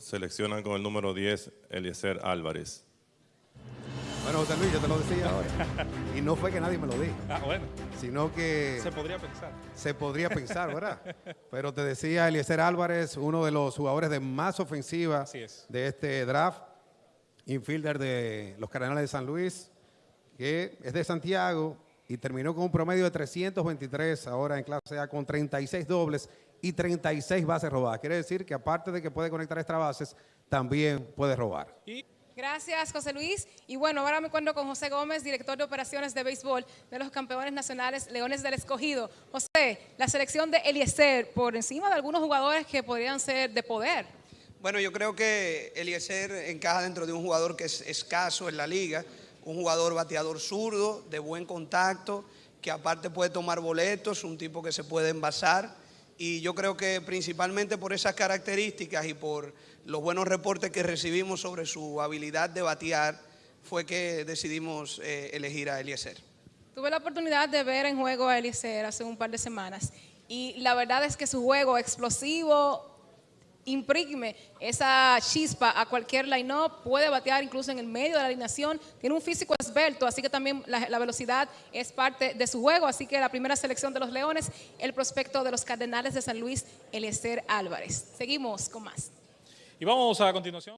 seleccionan con el número 10 Eliezer Álvarez. Bueno, José Luis, yo te lo decía ahora. Y no fue que nadie me lo dijo, Ah, bueno, sino que se podría pensar. se podría pensar, ¿verdad? Pero te decía Eliezer Álvarez, uno de los jugadores de más ofensiva Así es. de este draft, infielder de los Cardenales de San Luis, que es de Santiago y terminó con un promedio de 323 ahora en clase A con 36 dobles y 36 bases robadas. Quiere decir que aparte de que puede conectar extra bases, también puede robar. Gracias, José Luis. Y bueno, ahora me encuentro con José Gómez, director de operaciones de béisbol de los campeones nacionales Leones del Escogido. José, la selección de Eliezer por encima de algunos jugadores que podrían ser de poder. Bueno, yo creo que Eliezer encaja dentro de un jugador que es escaso en la liga, un jugador bateador zurdo, de buen contacto, que aparte puede tomar boletos, un tipo que se puede envasar. Y yo creo que principalmente por esas características y por los buenos reportes que recibimos sobre su habilidad de batear, fue que decidimos eh, elegir a Eliezer. Tuve la oportunidad de ver en juego a Eliezer hace un par de semanas y la verdad es que su juego explosivo imprime esa chispa a cualquier line-up, puede batear incluso en el medio de la alineación, tiene un físico esbelto, así que también la, la velocidad es parte de su juego, así que la primera selección de los Leones, el prospecto de los Cardenales de San Luis, Eliezer Álvarez. Seguimos con más. y vamos a continuación.